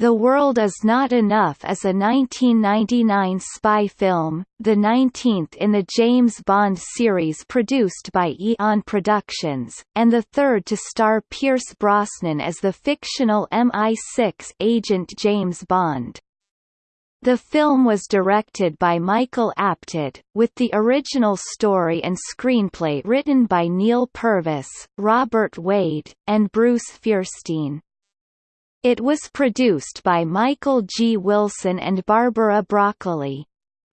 The World Is Not Enough is a 1999 spy film, the 19th in the James Bond series produced by Eon Productions, and the third to star Pierce Brosnan as the fictional MI6 agent James Bond. The film was directed by Michael Apted, with the original story and screenplay written by Neal Purvis, Robert Wade, and Bruce Feirstein. It was produced by Michael G. Wilson and Barbara Broccoli.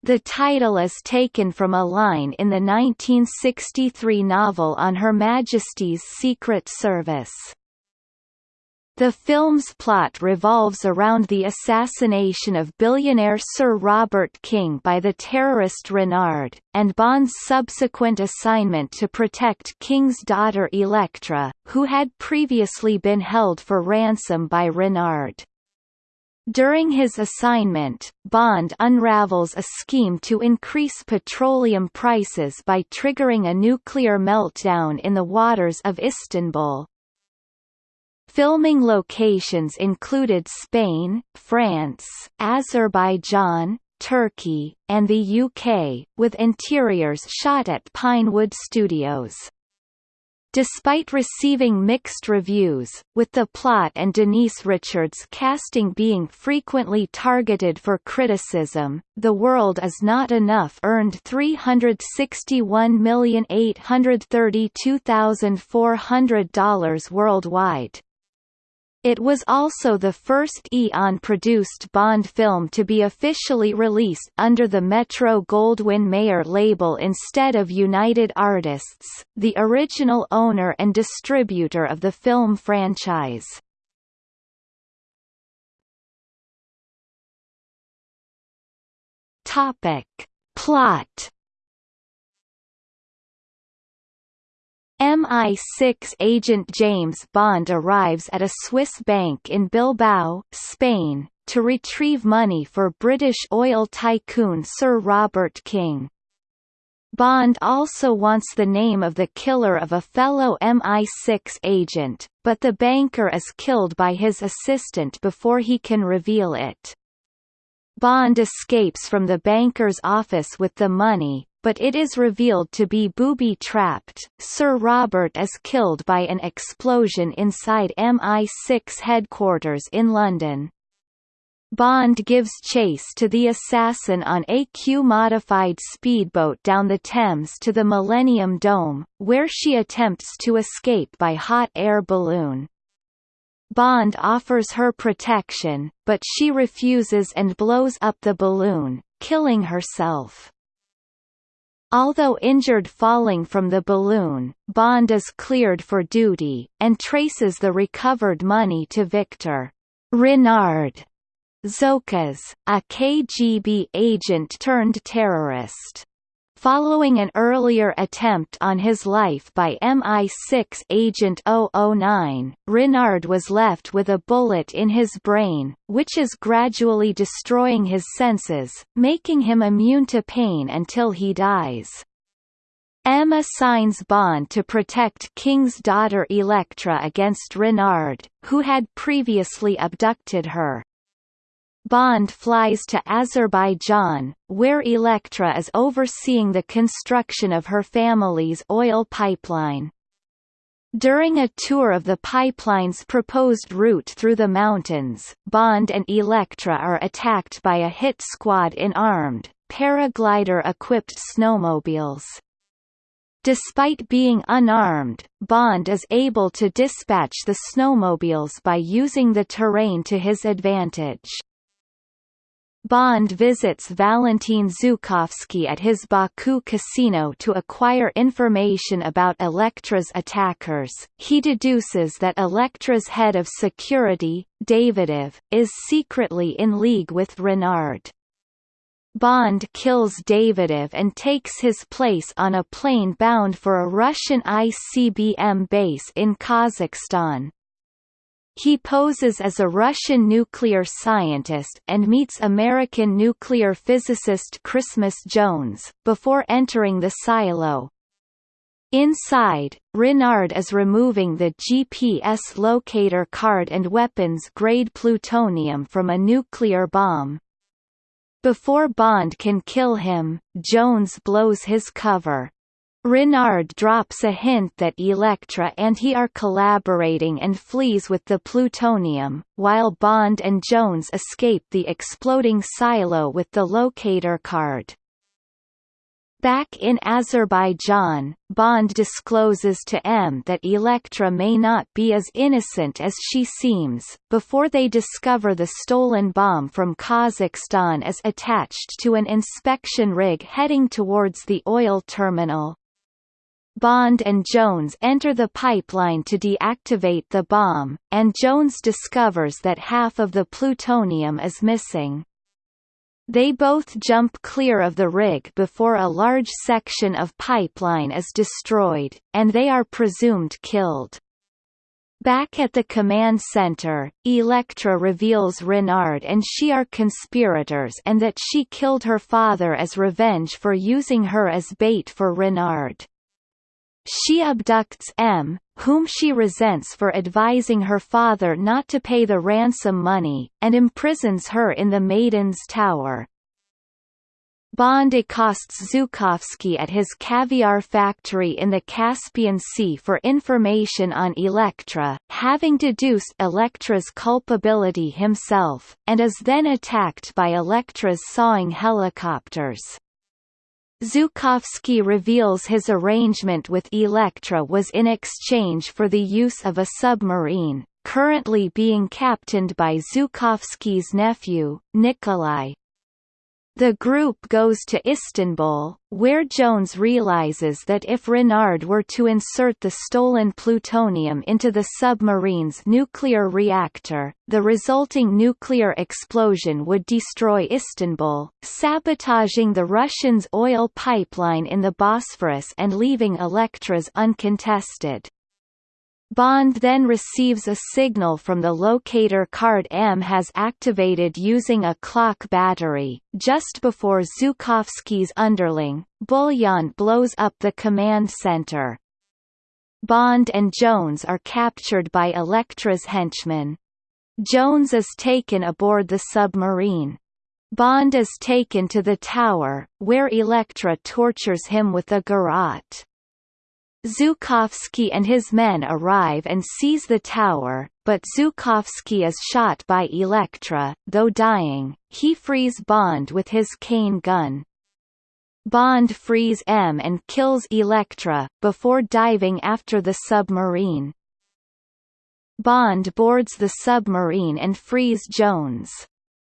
The title is taken from a line in the 1963 novel On Her Majesty's Secret Service. The film's plot revolves around the assassination of billionaire Sir Robert King by the terrorist Renard, and Bond's subsequent assignment to protect King's daughter Elektra, who had previously been held for ransom by Renard. During his assignment, Bond unravels a scheme to increase petroleum prices by triggering a nuclear meltdown in the waters of Istanbul, Filming locations included Spain, France, Azerbaijan, Turkey, and the UK, with interiors shot at Pinewood Studios. Despite receiving mixed reviews, with the plot and Denise Richards' casting being frequently targeted for criticism, The World Is Not Enough earned $361,832,400 worldwide. It was also the first Eon-produced Bond film to be officially released under the Metro-Goldwyn-Mayer label instead of United Artists, the original owner and distributor of the film franchise. Topic. Plot MI6 agent James Bond arrives at a Swiss bank in Bilbao, Spain, to retrieve money for British oil tycoon Sir Robert King. Bond also wants the name of the killer of a fellow MI6 agent, but the banker is killed by his assistant before he can reveal it. Bond escapes from the banker's office with the money, but it is revealed to be booby-trapped. Sir Robert is killed by an explosion inside MI6 headquarters in London. Bond gives chase to the assassin on a Q-modified speedboat down the Thames to the Millennium Dome, where she attempts to escape by hot air balloon. Bond offers her protection, but she refuses and blows up the balloon, killing herself. Although injured falling from the balloon, Bond is cleared for duty, and traces the recovered money to Victor Renard Zokas, a KGB agent turned terrorist. Following an earlier attempt on his life by MI6 agent 009, Renard was left with a bullet in his brain, which is gradually destroying his senses, making him immune to pain until he dies. M assigns Bond to protect King's daughter Elektra against Renard, who had previously abducted her. Bond flies to Azerbaijan, where Elektra is overseeing the construction of her family's oil pipeline. During a tour of the pipeline's proposed route through the mountains, Bond and Elektra are attacked by a hit squad in armed, paraglider-equipped snowmobiles. Despite being unarmed, Bond is able to dispatch the snowmobiles by using the terrain to his advantage. Bond visits Valentin Zhukovsky at his Baku casino to acquire information about Elektra's attackers. He deduces that Elektra's head of security, Davidov, is secretly in league with Renard. Bond kills Davidov and takes his place on a plane bound for a Russian ICBM base in Kazakhstan. He poses as a Russian nuclear scientist and meets American nuclear physicist Christmas Jones, before entering the silo. Inside, Renard is removing the GPS locator card and weapons-grade plutonium from a nuclear bomb. Before Bond can kill him, Jones blows his cover. Renard drops a hint that Elektra and he are collaborating and flees with the plutonium, while Bond and Jones escape the exploding silo with the locator card. Back in Azerbaijan, Bond discloses to M that Elektra may not be as innocent as she seems, before they discover the stolen bomb from Kazakhstan is attached to an inspection rig heading towards the oil terminal. Bond and Jones enter the pipeline to deactivate the bomb, and Jones discovers that half of the plutonium is missing. They both jump clear of the rig before a large section of pipeline is destroyed, and they are presumed killed. Back at the command center, Elektra reveals Renard and she are conspirators and that she killed her father as revenge for using her as bait for Renard. She abducts M, whom she resents for advising her father not to pay the ransom money, and imprisons her in the Maiden's Tower. Bond accosts Zhukovsky at his caviar factory in the Caspian Sea for information on Elektra, having deduced Elektra's culpability himself, and is then attacked by Elektra's sawing helicopters. Zhukovsky reveals his arrangement with Elektra was in exchange for the use of a submarine, currently being captained by Zhukovsky's nephew, Nikolai. The group goes to Istanbul, where Jones realizes that if Renard were to insert the stolen plutonium into the submarine's nuclear reactor, the resulting nuclear explosion would destroy Istanbul, sabotaging the Russians' oil pipeline in the Bosphorus and leaving Elektra's uncontested. Bond then receives a signal from the locator card M has activated using a clock battery, just before Zhukovsky's underling, Bullion blows up the command center. Bond and Jones are captured by Elektra's henchmen. Jones is taken aboard the submarine. Bond is taken to the tower, where Elektra tortures him with a garrote. Zhukovsky and his men arrive and seize the tower, but Zhukovsky is shot by Elektra, though dying, he frees Bond with his cane gun. Bond frees M and kills Elektra, before diving after the submarine. Bond boards the submarine and frees Jones.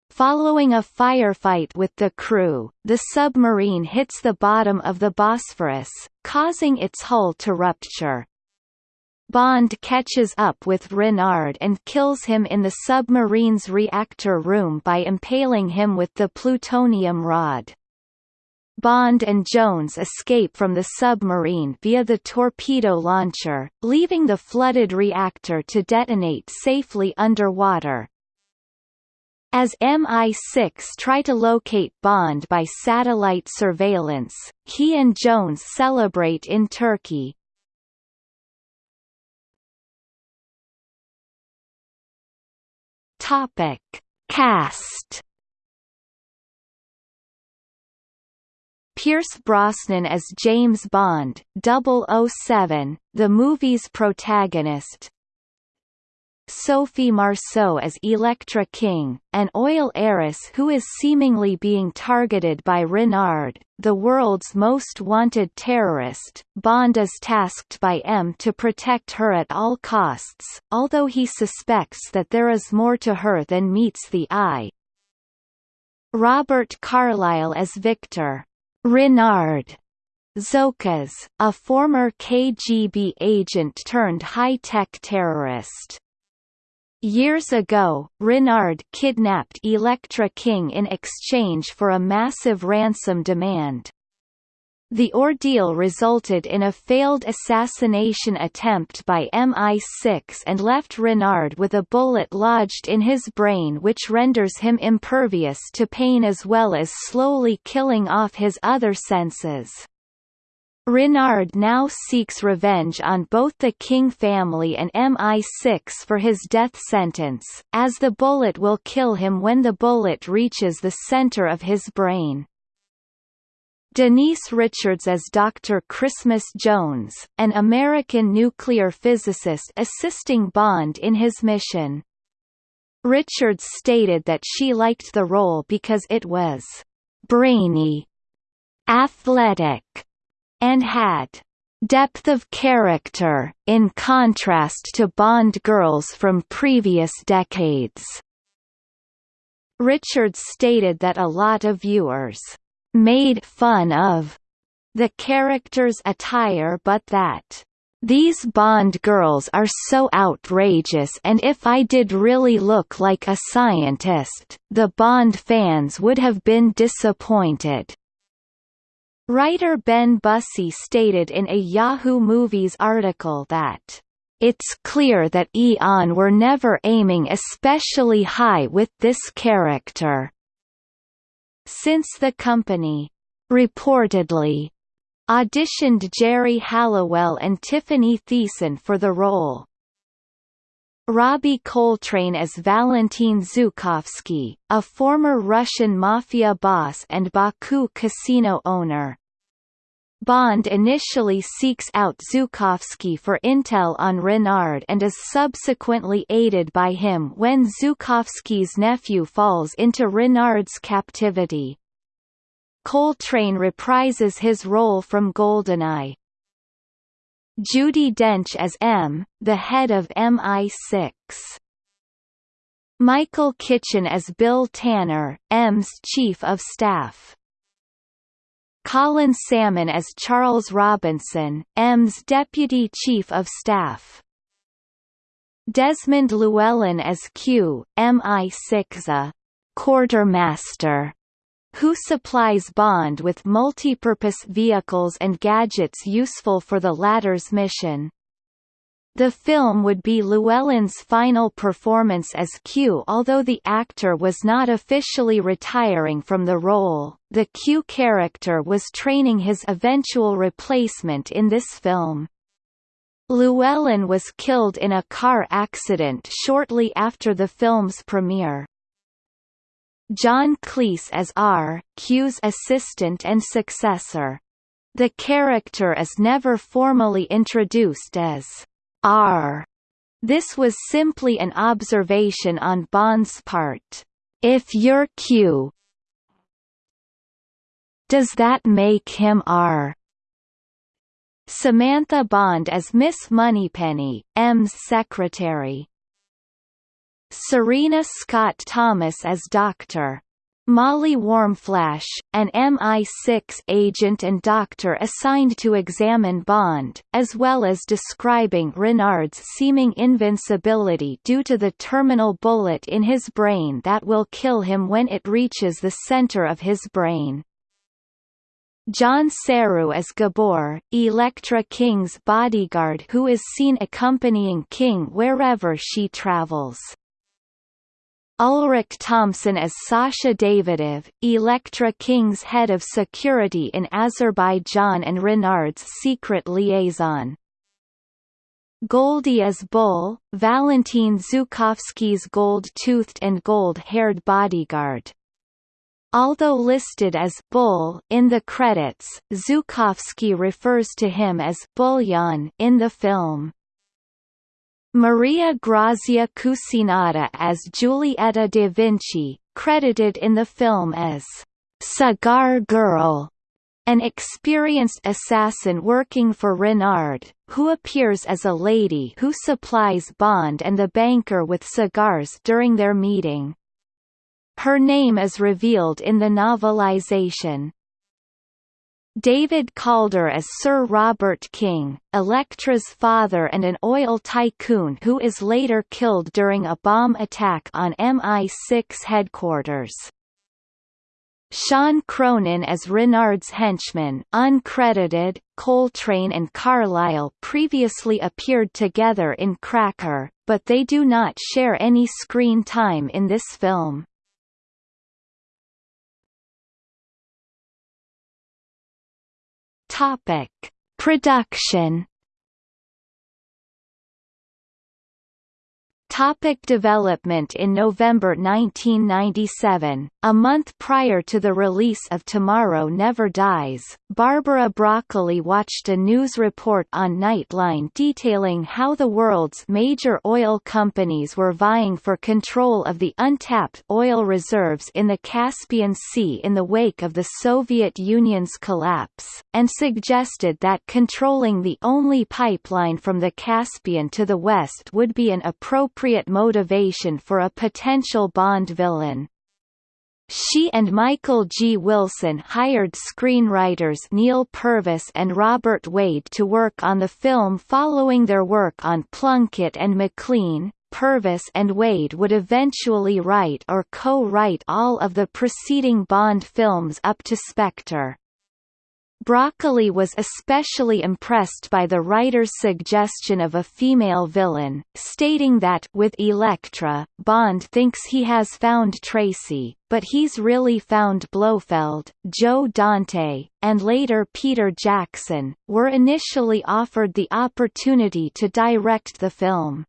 Following a firefight with the crew, the submarine hits the bottom of the Bosphorus, causing its hull to rupture. Bond catches up with Renard and kills him in the submarine's reactor room by impaling him with the plutonium rod. Bond and Jones escape from the submarine via the torpedo launcher, leaving the flooded reactor to detonate safely underwater. As MI6 try to locate Bond by satellite surveillance, he and Jones celebrate in Turkey. Topic: Cast. Pierce Brosnan as James Bond, 007, the movie's protagonist, Sophie Marceau as Elektra King, an oil heiress who is seemingly being targeted by Renard, the world's most wanted terrorist. Bond is tasked by M to protect her at all costs, although he suspects that there is more to her than meets the eye. Robert Carlyle as Victor Renard Zokas, a former KGB agent turned high-tech terrorist. Years ago, Renard kidnapped Elektra King in exchange for a massive ransom demand. The ordeal resulted in a failed assassination attempt by MI6 and left Renard with a bullet lodged in his brain which renders him impervious to pain as well as slowly killing off his other senses. Renard now seeks revenge on both the King family and MI6 for his death sentence, as the bullet will kill him when the bullet reaches the center of his brain. Denise Richards as Dr. Christmas Jones, an American nuclear physicist assisting Bond in his mission. Richards stated that she liked the role because it was brainy, athletic, and had depth of character, in contrast to Bond girls from previous decades. Richards stated that a lot of viewers made fun of the character's attire but that these Bond girls are so outrageous and if I did really look like a scientist, the Bond fans would have been disappointed. Writer Ben Bussey stated in a Yahoo Movies article that it's clear that Eon were never aiming especially high with this character. Since the company reportedly auditioned Geri Halliwell and Tiffani Thiessen for the role. Robbie Coltrane as Valentin Zhukovsky, a former Russian mafia boss and Baku casino owner. Bond initially seeks out Zhukovsky for intel on Renard and is subsequently aided by him when Zhukovsky's nephew falls into Renard's captivity. Coltrane reprises his role from GoldenEye, Judi Dench as M, the head of MI6. Michael Kitchen as Bill Tanner, M's chief of staff. Colin Salmon as Charles Robinson, M's deputy chief of staff. Desmond Llewellyn as Q, MI6 quartermaster who supplies Bond with multipurpose vehicles and gadgets useful for the latter's mission. The film would be Llewellyn's final performance as Q although the actor was not officially retiring from the role, the Q character was training his eventual replacement in this film. Llewellyn was killed in a car accident shortly after the film's premiere. John Cleese as R, Q's assistant and successor. The character is never formally introduced as R. This was simply an observation on Bond's part. If you're Q, does that make him R? Samantha Bond as Miss Moneypenny, M's secretary. Serena Scott Thomas as Dr. Molly Warmflash, an MI6 agent and doctor assigned to examine Bond, as well as describing Renard's seeming invincibility due to the terminal bullet in his brain that will kill him when it reaches the center of his brain. John Seru as Gabor, Elektra King's bodyguard who is seen accompanying King wherever she travels. Ulrich Thomsen as Sasha Davidov, Elektra King's head of security in Azerbaijan and Renard's secret liaison. Goldie as Bull, Valentin Zhukovsky's gold-toothed and gold-haired bodyguard. Although listed as Bull in the credits, Zhukovsky refers to him as Bullion in the film. Maria Grazia Cucinotta as Giulietta da Vinci, credited in the film as Cigar Girl, an experienced assassin working for Renard, who appears as a lady who supplies Bond and the banker with cigars during their meeting. Her name is revealed in the novelization. David Calder as Sir Robert King, Elektra's father and an oil tycoon who is later killed during a bomb attack on MI6 headquarters. Sean Cronin as Renard's henchman uncredited, Coltrane and Carlyle previously appeared together in Cracker, but they do not share any screen time in this film. Topic: Production Topic development In November 1997, a month prior to the release of Tomorrow Never Dies, Barbara Broccoli watched a news report on Nightline detailing how the world's major oil companies were vying for control of the untapped oil reserves in the Caspian Sea in the wake of the Soviet Union's collapse, and suggested that controlling the only pipeline from the Caspian to the west would be an appropriate appropriate motivation for a potential Bond villain. She and Michael G. Wilson hired screenwriters Neal Purvis and Robert Wade to work on the film following their work on Plunkett and Macleane. Purvis and Wade would eventually write or co-write all of the preceding Bond films up to Spectre. Broccoli was especially impressed by the writer's suggestion of a female villain, stating that with Elektra, Bond thinks he has found Tracy, but he's really found Blofeld. Joe Dante, and later Peter Jackson, were initially offered the opportunity to direct the film.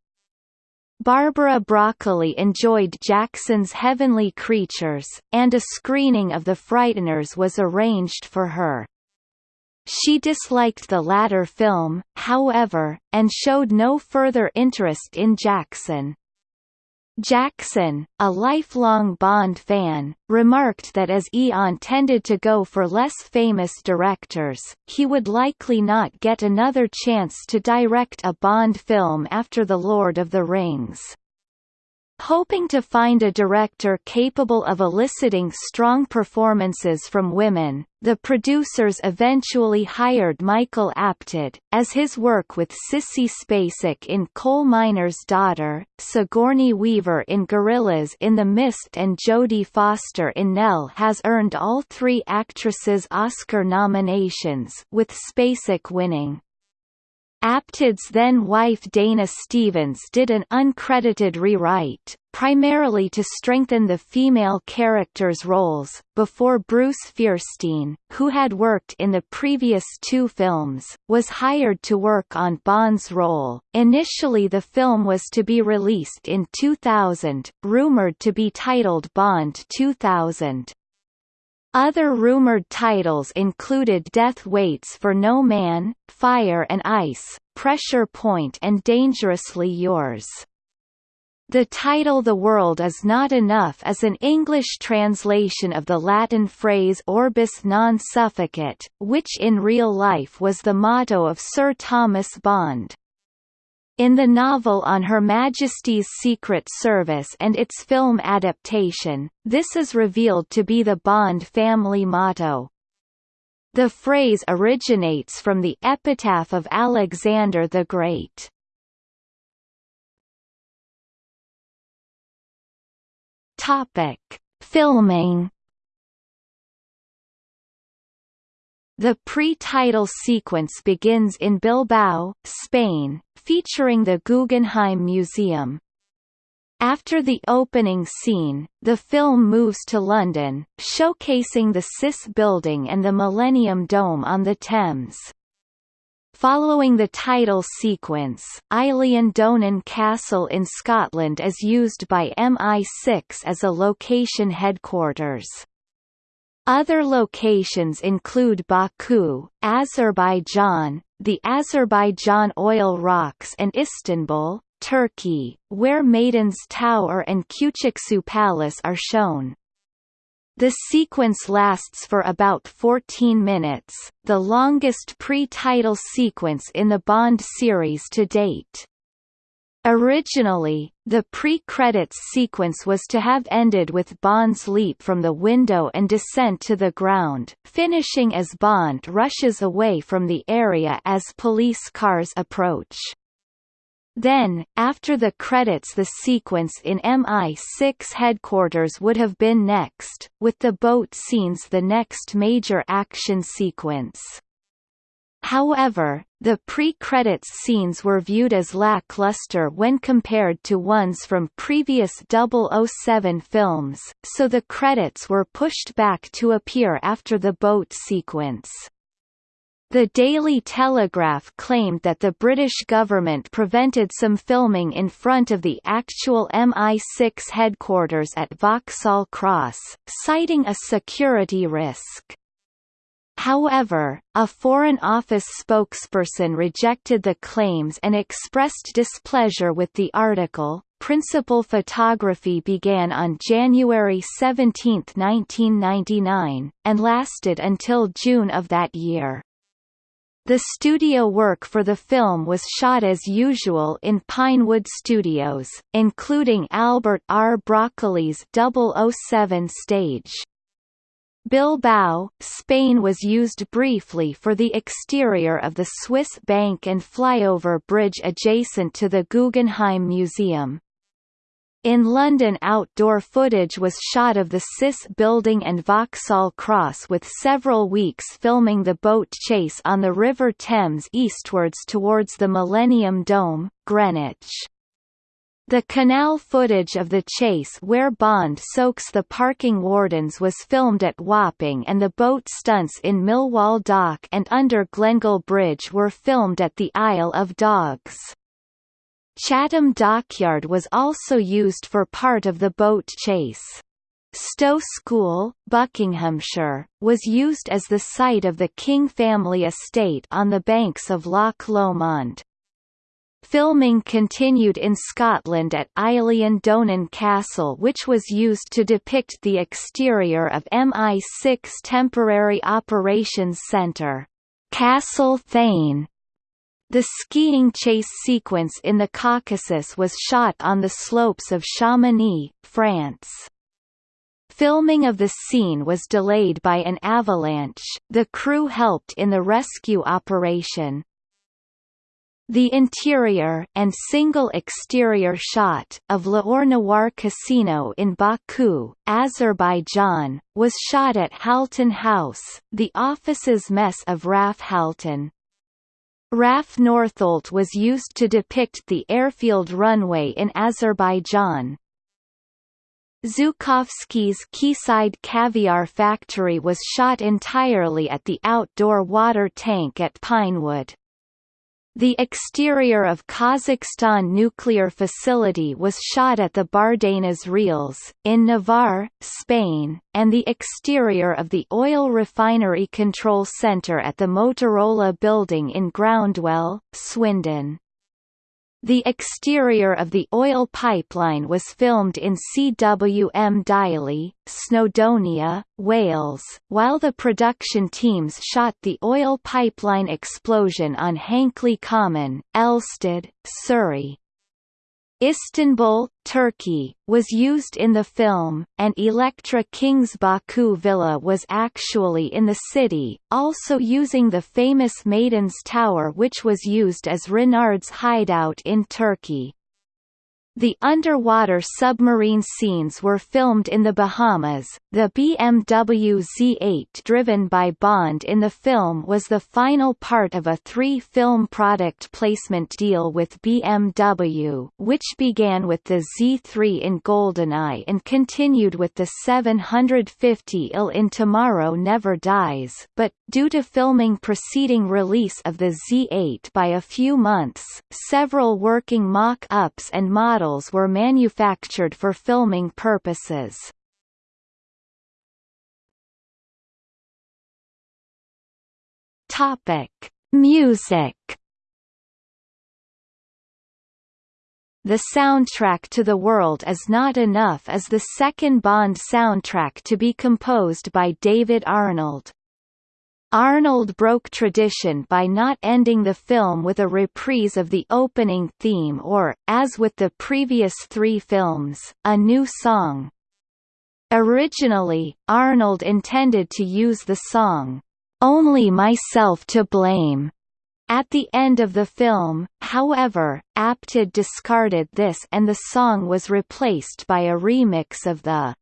Barbara Broccoli enjoyed Jackson's Heavenly Creatures, and a screening of The Frighteners was arranged for her. She disliked the latter film, however, and showed no further interest in Jackson. Jackson, a lifelong Bond fan, remarked that as Eon tended to go for less famous directors, he would likely not get another chance to direct a Bond film after The Lord of the Rings. Hoping to find a director capable of eliciting strong performances from women, the producers eventually hired Michael Apted, as his work with Sissy Spacek in Coal Miner's Daughter, Sigourney Weaver in Gorillas in the Mist and Jodie Foster in Nell has earned all three actresses Oscar nominations with Spacek winning. Apted's then-wife Dana Stevens did an uncredited rewrite, primarily to strengthen the female characters' roles, before Bruce Feirstein, who had worked in the previous two films, was hired to work on Bond's role. Initially the film was to be released in 2000, rumored to be titled Bond 2000. Other rumored titles included Death Waits for No Man, Fire and Ice, Pressure Point and Dangerously Yours. The title The World is Not Enough is an English translation of the Latin phrase Orbis non sufficit, which in real life was the motto of Sir Thomas Bond. In the novel On Her Majesty's Secret Service and its film adaptation, this is revealed to be the Bond family motto. The phrase originates from the epitaph of Alexander the Great. Topic: Filming The pre-title sequence begins in Bilbao, Spain, featuring the Guggenheim Museum. After the opening scene, the film moves to London, showcasing the CIS building and the Millennium Dome on the Thames. Following the title sequence, Eilean Donan Castle in Scotland is used by MI6 as a location headquarters. Other locations include Baku, Azerbaijan, the Azerbaijan Oil Rocks and Istanbul, Turkey, where Maiden's Tower and Küçüksu Palace are shown. The sequence lasts for about 14 minutes, the longest pre-title sequence in the Bond series to date. Originally, the pre-credits sequence was to have ended with Bond's leap from the window and descent to the ground, finishing as Bond rushes away from the area as police cars approach. Then, after the credits the sequence in MI6 headquarters would have been next, with the boat scenes the next major action sequence. However, the pre-credits scenes were viewed as lackluster when compared to ones from previous 007 films, so the credits were pushed back to appear after the boat sequence. The Daily Telegraph claimed that the British government prevented some filming in front of the actual MI6 headquarters at Vauxhall Cross, citing a security risk. However, a Foreign Office spokesperson rejected the claims and expressed displeasure with the article. Principal photography began on January 17, 1999, and lasted until June of that year. The studio work for the film was shot as usual in Pinewood Studios, including Albert R. Broccoli's 007 stage. Bilbao, Spain was used briefly for the exterior of the Swiss bank and flyover bridge adjacent to the Guggenheim Museum. In London outdoor footage was shot of the CIS building and Vauxhall Cross with several weeks filming the boat chase on the River Thames eastwards towards the Millennium Dome, Greenwich. The canal footage of the chase where Bond soaks the parking wardens was filmed at Wapping and the boat stunts in Millwall Dock and under Glengall Bridge were filmed at the Isle of Dogs. Chatham Dockyard was also used for part of the boat chase. Stowe School, Buckinghamshire, was used as the site of the King family estate on the banks of Loch Lomond. Filming continued in Scotland at Eilean Donan Castle which was used to depict the exterior of MI6 Temporary Operations Centre. Castle Thane the skiing chase sequence in the Caucasus was shot on the slopes of Chamonix, France. Filming of the scene was delayed by an avalanche, the crew helped in the rescue operation. The interior and single exterior shot of L'Or Casino in Baku, Azerbaijan, was shot at Halton House, the office's mess of RAF Halton. RAF Northolt was used to depict the airfield runway in Azerbaijan. Zhukovsky's Quayside Caviar Factory was shot entirely at the outdoor water tank at Pinewood. The exterior of Kazakhstan nuclear facility was shot at the Bardenas Reales, in Navarre, Spain, and the exterior of the Oil Refinery Control Center at the Motorola building in Groundwell, Swindon. The exterior of the oil pipeline was filmed in Cwm Dyli, Snowdonia, Wales, while the production teams shot the oil pipeline explosion on Hankley Common, Elstead, Surrey. Istanbul, Turkey, was used in the film, and Elektra King's Baku Villa was actually in the city, also using the famous Maiden's Tower which was used as Renard's hideout in Turkey. The underwater submarine scenes were filmed in the Bahamas. The BMW Z8 driven by Bond in the film was the final part of a three-film product placement deal with BMW, which began with the Z3 in GoldenEye and continued with the 750 Il in Tomorrow Never Dies, but, due to filming preceding release of the Z8 by a few months, several working mock-ups and models models were manufactured for filming purposes. Topic: Music. The soundtrack to The World Is Not Enough is the second Bond soundtrack to be composed by David Arnold. Arnold broke tradition by not ending the film with a reprise of the opening theme or, as with the previous three films, a new song. Originally, Arnold intended to use the song, "'Only Myself to Blame' At the end of the film, however, Apted discarded this and the song was replaced by a remix of the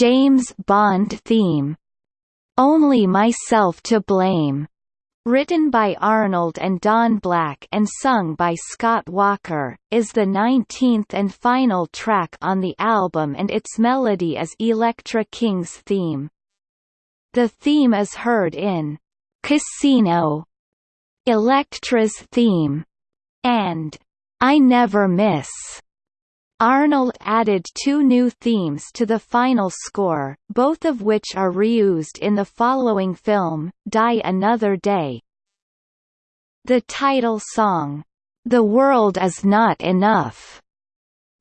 James Bond theme only Myself to Blame, written by Arnold and Don Black and sung by Scott Walker, is the 19th and final track on the album and its melody is Elektra King's theme. The theme is heard in Casino Elektra's theme, and I Never Miss. Arnold added two new themes to the final score, both of which are reused in the following film, Die Another Day. The title song, The World Is Not Enough,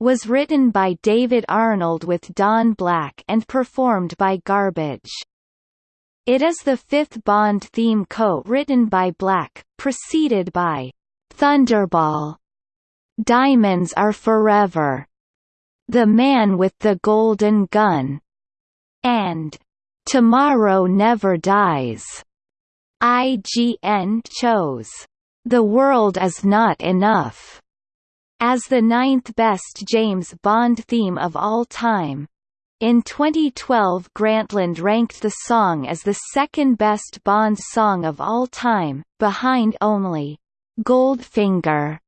was written by David Arnold with Don Black and performed by Garbage. It is the fifth Bond theme co-written by Black, preceded by Thunderball Diamonds Are Forever, The Man with the Golden Gun, and Tomorrow Never Dies. IGN chose. The World Is Not Enough. As the ninth best James Bond theme of all time. In 2012 Grantland ranked the song as the second best Bond song of all time, behind only Goldfinger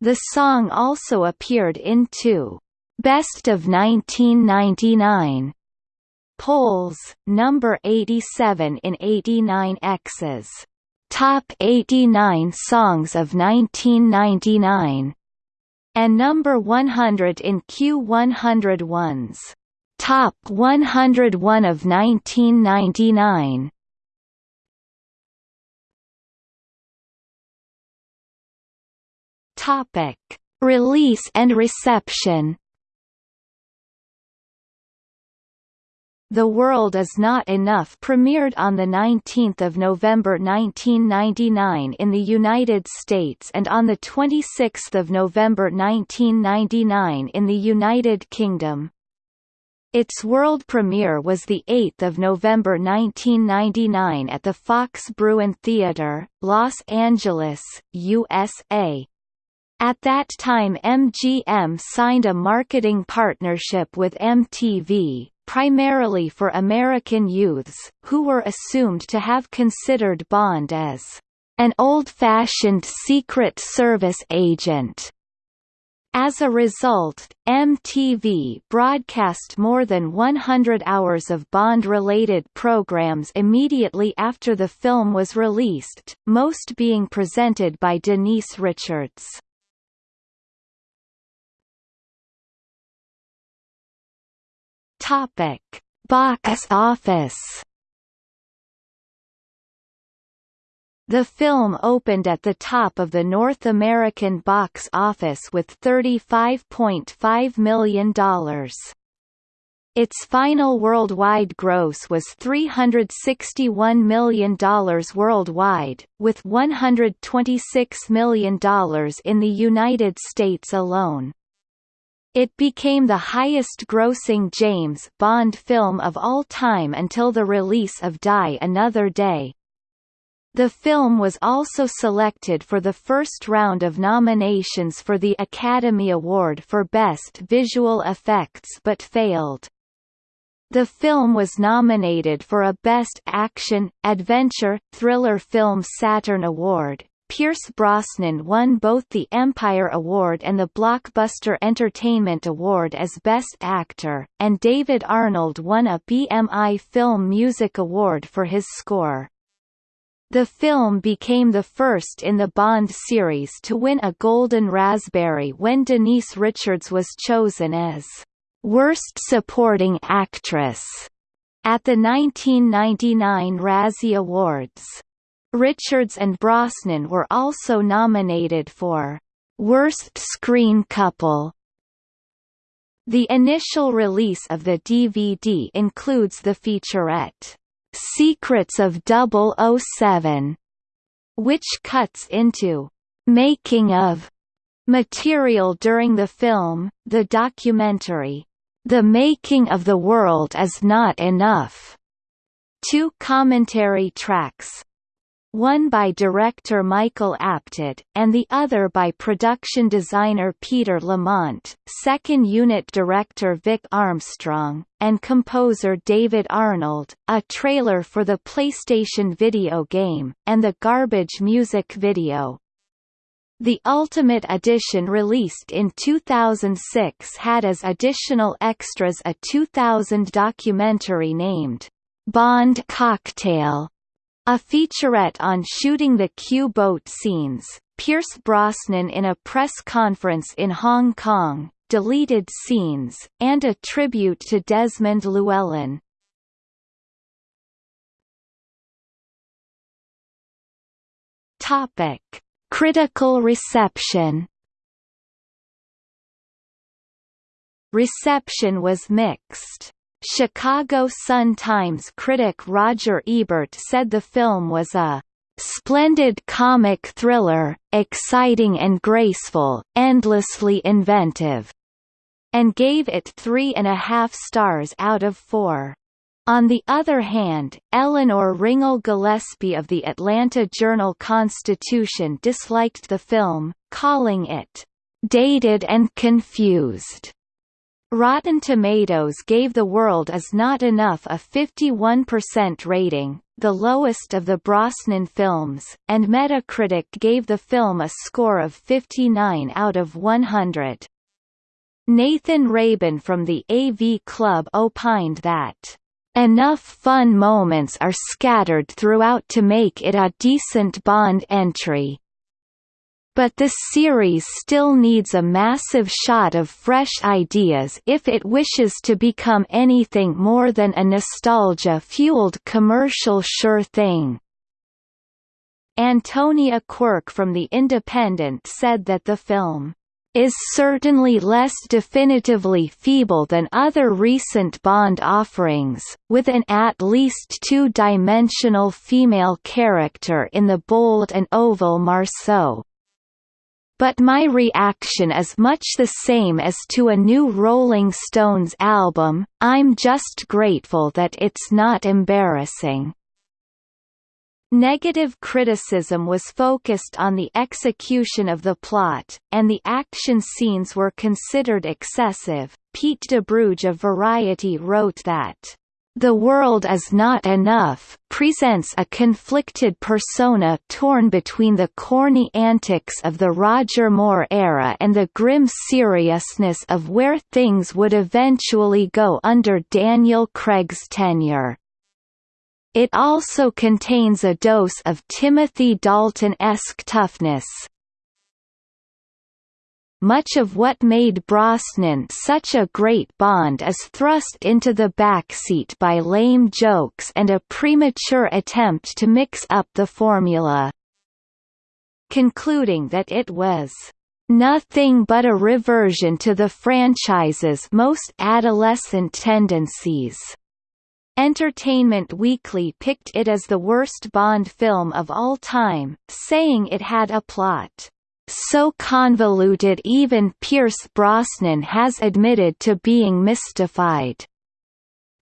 the song also appeared in two Best of 1999 polls, number 87 in 89X's Top 89 Songs of 1999 and number 100 in Q101's Top 101 of 1999. Topic: Release and reception. The World Is Not Enough premiered on 19 November 1999 in the United States and on 26 November 1999 in the United Kingdom. Its world premiere was 8 November 1999 at the Fox Bruin Theatre, Los Angeles, USA. At that time MGM signed a marketing partnership with MTV, primarily for American youths, who were assumed to have considered Bond as an old-fashioned Secret Service agent. As a result, MTV broadcast more than 100 hours of Bond-related programs immediately after the film was released, most being presented by Denise Richards. Topic: Box office. The film opened at the top of the North American box office with $35.5 million. Its final worldwide gross was $361 million worldwide, with $126 million in the United States alone. It became the highest-grossing James Bond film of all time until the release of Die Another Day. The film was also selected for the first round of nominations for the Academy Award for Best Visual Effects but failed. The film was nominated for a Best Action, Adventure, Thriller Film Saturn Award, Pierce Brosnan won both the Empire Award and the Blockbuster Entertainment Award as Best Actor, and David Arnold won a BMI Film Music Award for his score. The film became the first in the Bond series to win a Golden Raspberry when Denise Richards was chosen as Worst Supporting Actress at the 1999 Razzie Awards. Richards and Brosnan were also nominated for Worst Screen Couple. The initial release of the DVD includes the featurette, Secrets of 007, which cuts into making of material during the film, the documentary, The Making of the World Is Not Enough, two commentary tracks, one by director Michael Apted, and the other by production designer Peter Lamont, second unit director Vic Armstrong, and composer David Arnold, a trailer for the PlayStation video game, and the Garbage music video. The Ultimate Edition released in 2006 had as additional extras a 2000 documentary named, Bond Cocktail, A featurette on shooting the Q-boat scenes, Pierce Brosnan in a press conference in Hong Kong, deleted scenes, and a tribute to Desmond Llewellyn. Topic: Critical reception. Reception was mixed. Chicago Sun-Times critic Roger Ebert said the film was a "...splendid comic thriller, exciting and graceful, endlessly inventive," and gave it three and a half stars out of four. On the other hand, Eleanor Ringel Gillespie of the Atlanta Journal-Constitution disliked the film, calling it, "...dated and confused." Rotten Tomatoes gave The World Is Not Enough a 51% rating, the lowest of the Brosnan films, and Metacritic gave the film a score of 59 out of 100. Nathan Rabin from the AV Club opined that Enough fun moments are scattered throughout to make it a decent Bond entry, but the series still needs a massive shot of fresh ideas if it wishes to become anything more than a nostalgia-fueled commercial sure thing. Antonia Quirk from The Independent said that the film is certainly less definitively feeble than other recent Bond offerings, with an at least two-dimensional female character in the bold and oval Marceau. But my reaction is much the same as to a new Rolling Stones album, I'm just grateful that it's not embarrassing. Negative criticism was focused on the execution of the plot, and the action scenes were considered excessive. Pete Debruge of Variety wrote that the World Is Not Enough presents a conflicted persona torn between the corny antics of the Roger Moore era and the grim seriousness of where things would eventually go under Daniel Craig's tenure. It also contains a dose of Timothy Dalton-esque toughness, much of what made Brosnan such a great Bond is thrust into the backseat by lame jokes and a premature attempt to mix up the formula. Concluding that it was nothing but a reversion to the franchise's most adolescent tendencies. Entertainment Weekly picked it as the worst Bond film of all time, saying it had a plot so convoluted even Pierce Brosnan has admitted to being mystified.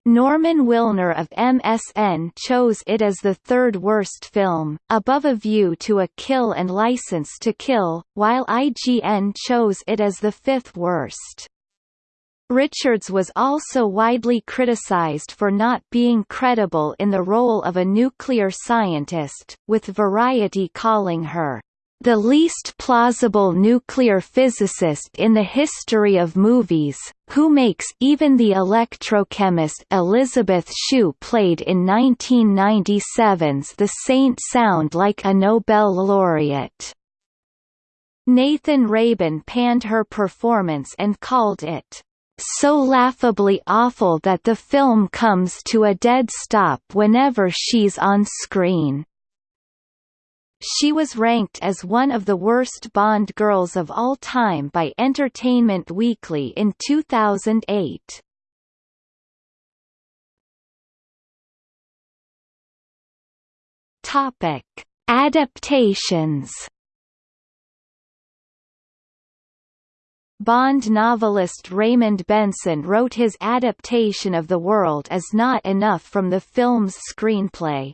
Norman Wilner of MSN chose it as the third worst film, above A View to a Kill and License to Kill, while IGN chose it as the fifth worst. Richards was also widely criticized for not being credible in the role of a nuclear scientist, with Variety calling her the least plausible nuclear physicist in the history of movies, who makes even the electrochemist Elizabeth Shue played in 1997's The Saint sound like a Nobel laureate. Nathan Rabin panned her performance and called it so laughably awful that the film comes to a dead stop whenever she's on screen. She was ranked as one of the worst Bond girls of all time by Entertainment Weekly in 2008. Topic: Adaptations. Bond novelist Raymond Benson wrote his adaptation of The World Is Not Enough from the film's screenplay.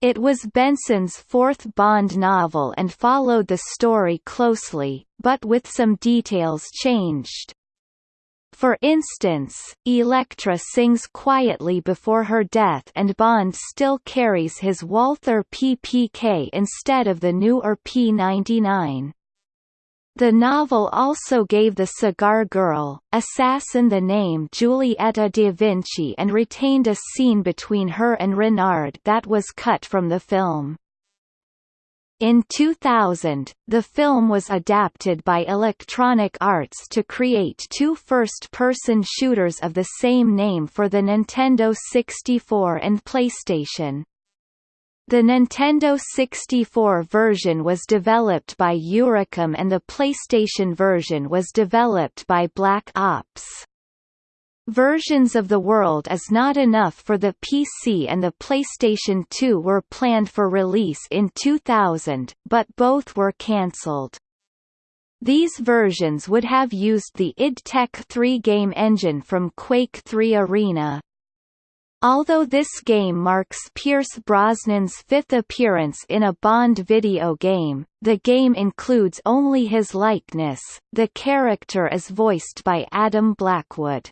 It was Benson's fourth Bond novel and followed the story closely, but with some details changed. For instance, Elektra sings quietly before her death and Bond still carries his Walther PPK instead of the newer P99. The novel also gave the cigar girl, assassin the name Giulietta da Vinci and retained a scene between her and Renard that was cut from the film. In 2000, the film was adapted by Electronic Arts to create two first-person shooters of the same name for the Nintendo 64 and PlayStation. The Nintendo 64 version was developed by Eurocom and the PlayStation version was developed by Black Ops. Versions of the world is not enough for the PC and the PlayStation 2 were planned for release in 2000, but both were cancelled. These versions would have used the id Tech 3 game engine from Quake 3 Arena, Although this game marks Pierce Brosnan's fifth appearance in a Bond video game, the game includes only his likeness, the character is voiced by Adam Blackwood.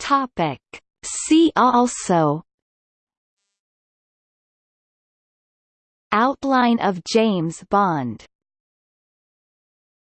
Topic. See also Outline of James Bond